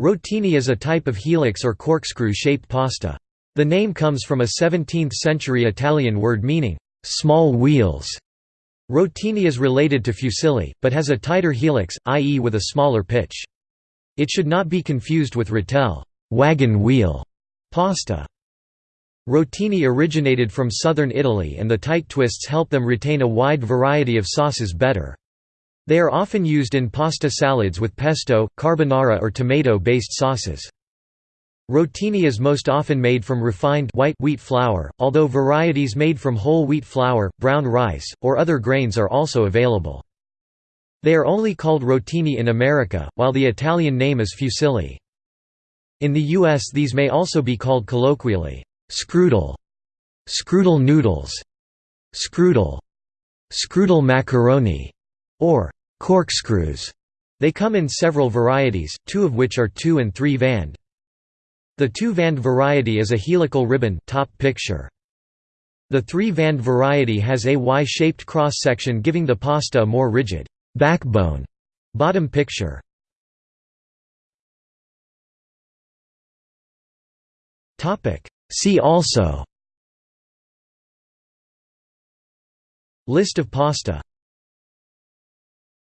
Rotini is a type of helix or corkscrew-shaped pasta. The name comes from a 17th-century Italian word meaning, "...small wheels". Rotini is related to fusilli, but has a tighter helix, i.e. with a smaller pitch. It should not be confused with rotelle wagon wheel", pasta. Rotini originated from southern Italy and the tight twists help them retain a wide variety of sauces better. They are often used in pasta salads with pesto, carbonara or tomato-based sauces. Rotini is most often made from refined white wheat flour, although varieties made from whole wheat flour, brown rice, or other grains are also available. They are only called rotini in America, while the Italian name is fusilli. In the U.S. these may also be called colloquially, screwdle, screwdle noodles, screwdle, screwdle macaroni, or corkscrews. They come in several varieties, two of which are 2 and 3 vand. The 2 vand variety is a helical ribbon top picture. The 3 vand variety has a Y-shaped cross-section giving the pasta a more rigid backbone bottom picture. See also List of pasta